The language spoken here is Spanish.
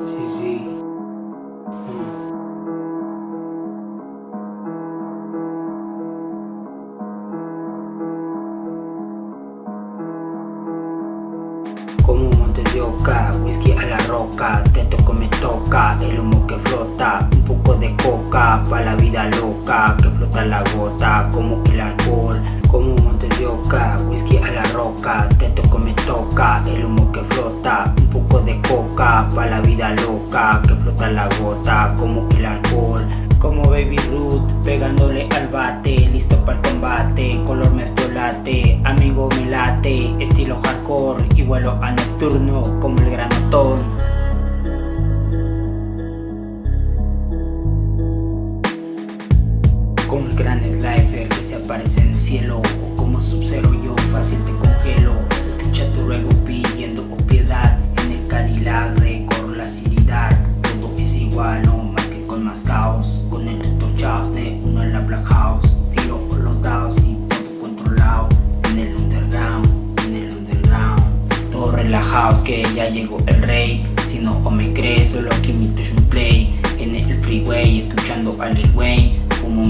Easy. Como montes de oca, whisky a la roca Te toco me toca, el humo que flota Un poco de coca, pa' la vida loca Que flota la gota, como el alcohol Como montes de oca, whisky a la roca Te toco me toca, el humo que flota Un de coca, pa' la vida loca Que flota la gota, como el alcohol. Como Baby Ruth, pegándole al bate Listo para el combate, color mertiolate Amigo me late, estilo hardcore Y vuelo a nocturno como el granotón. Como el gran slifer que se aparece en el cielo O como Sub-Zero yo fácil te congelo más con caos Con el Dr. Chaos de uno en la Black House Tiro por los dados y todo controlado. En el underground, en el underground. Todo relajados que ya llegó el rey. Si no o me crees, solo que mi touch me play. En el freeway, escuchando a Lil Wayne Fumo